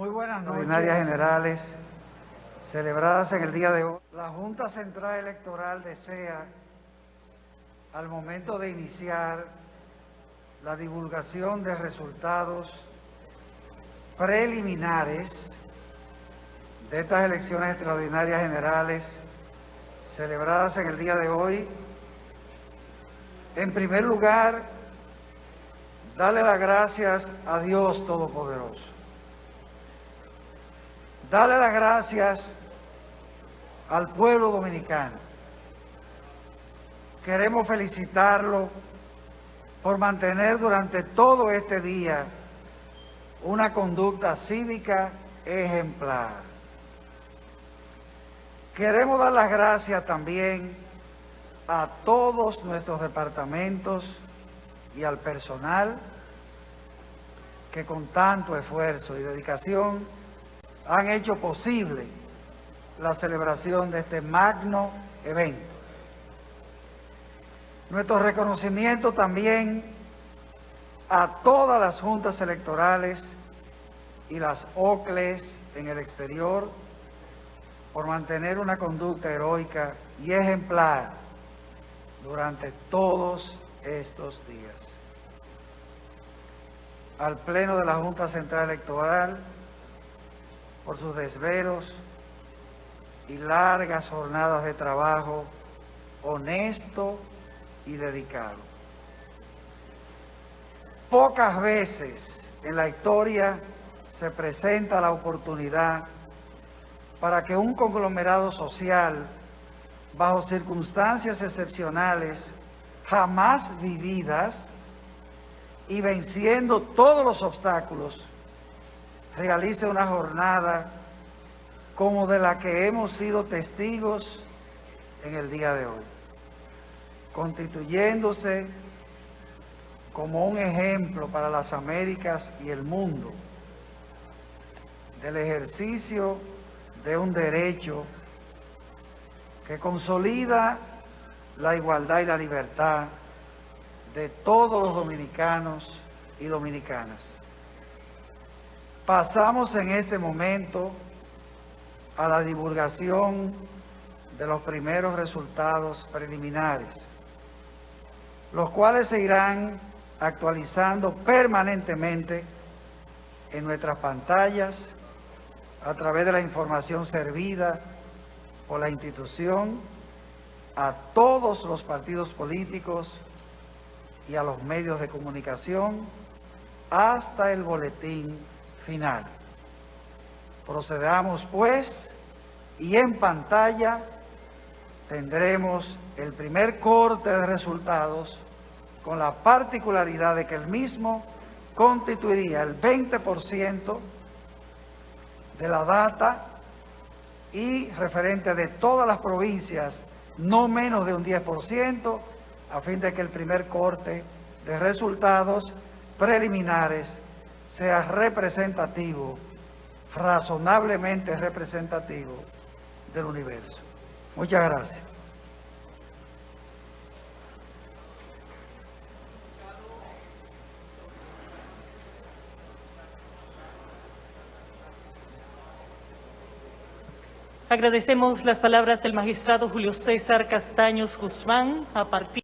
Muy buenas noches. Ordinarias generales celebradas en el día de hoy. La Junta Central Electoral desea, al momento de iniciar la divulgación de resultados preliminares de estas elecciones extraordinarias generales celebradas en el día de hoy, en primer lugar, darle las gracias a Dios Todopoderoso Dale las gracias al pueblo dominicano. Queremos felicitarlo por mantener durante todo este día una conducta cívica ejemplar. Queremos dar las gracias también a todos nuestros departamentos y al personal que con tanto esfuerzo y dedicación han hecho posible la celebración de este magno evento. Nuestro reconocimiento también a todas las juntas electorales y las OCLES en el exterior por mantener una conducta heroica y ejemplar durante todos estos días. Al Pleno de la Junta Central Electoral, por sus desvelos y largas jornadas de trabajo honesto y dedicado. Pocas veces en la historia se presenta la oportunidad para que un conglomerado social, bajo circunstancias excepcionales, jamás vividas, y venciendo todos los obstáculos, realice una jornada como de la que hemos sido testigos en el día de hoy, constituyéndose como un ejemplo para las Américas y el mundo del ejercicio de un derecho que consolida la igualdad y la libertad de todos los dominicanos y dominicanas. Pasamos en este momento a la divulgación de los primeros resultados preliminares, los cuales se irán actualizando permanentemente en nuestras pantallas a través de la información servida por la institución a todos los partidos políticos y a los medios de comunicación hasta el boletín final. Procedamos pues y en pantalla tendremos el primer corte de resultados con la particularidad de que el mismo constituiría el 20% de la data y referente de todas las provincias no menos de un 10% a fin de que el primer corte de resultados preliminares sea representativo, razonablemente representativo del universo. Muchas gracias. Agradecemos las palabras del magistrado Julio César Castaños Guzmán a partir